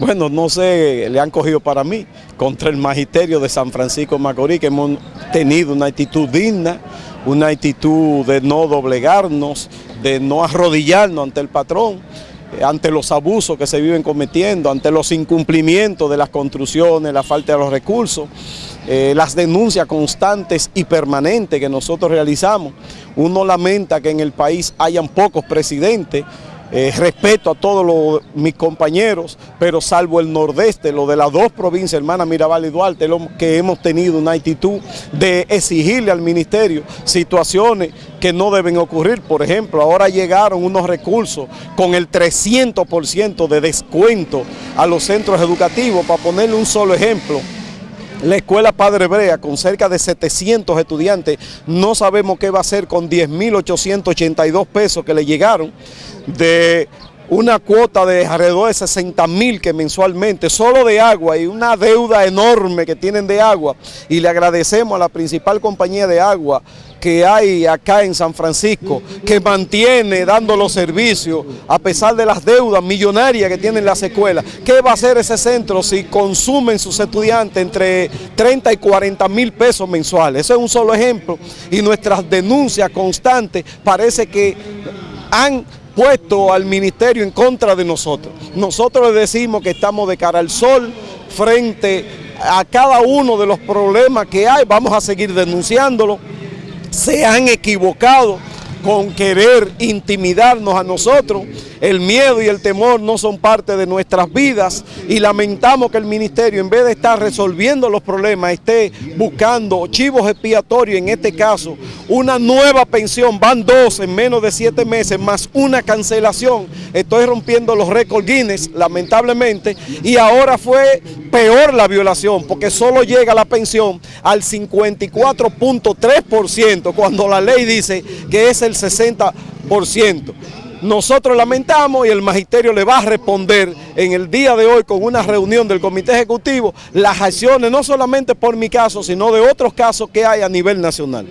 Bueno, no sé, le han cogido para mí, contra el magisterio de San Francisco de Macorís, que hemos tenido una actitud digna, una actitud de no doblegarnos, de no arrodillarnos ante el patrón, eh, ante los abusos que se viven cometiendo, ante los incumplimientos de las construcciones, la falta de los recursos, eh, las denuncias constantes y permanentes que nosotros realizamos. Uno lamenta que en el país hayan pocos presidentes, eh, respeto a todos mis compañeros, pero salvo el nordeste, lo de las dos provincias, hermana Mirabal y Duarte, que hemos tenido una actitud de exigirle al ministerio situaciones que no deben ocurrir. Por ejemplo, ahora llegaron unos recursos con el 300% de descuento a los centros educativos, para ponerle un solo ejemplo. La escuela Padre Brea, con cerca de 700 estudiantes, no sabemos qué va a hacer con 10.882 pesos que le llegaron de una cuota de alrededor de 60 mil que mensualmente, solo de agua y una deuda enorme que tienen de agua. Y le agradecemos a la principal compañía de agua que hay acá en San Francisco, que mantiene dando los servicios a pesar de las deudas millonarias que tienen las escuelas. ¿Qué va a hacer ese centro si consumen sus estudiantes entre 30 y 40 mil pesos mensuales? Ese es un solo ejemplo y nuestras denuncias constantes parece que han puesto al ministerio en contra de nosotros. Nosotros le decimos que estamos de cara al sol frente a cada uno de los problemas que hay, vamos a seguir denunciándolo. Se han equivocado con querer intimidarnos a nosotros. El miedo y el temor no son parte de nuestras vidas y lamentamos que el ministerio en vez de estar resolviendo los problemas esté buscando chivos expiatorios, en este caso una nueva pensión, van dos en menos de siete meses más una cancelación. Estoy rompiendo los récords Guinness lamentablemente y ahora fue peor la violación porque solo llega la pensión al 54.3% cuando la ley dice que es el 60%. Nosotros lamentamos y el magisterio le va a responder en el día de hoy con una reunión del comité ejecutivo las acciones no solamente por mi caso sino de otros casos que hay a nivel nacional.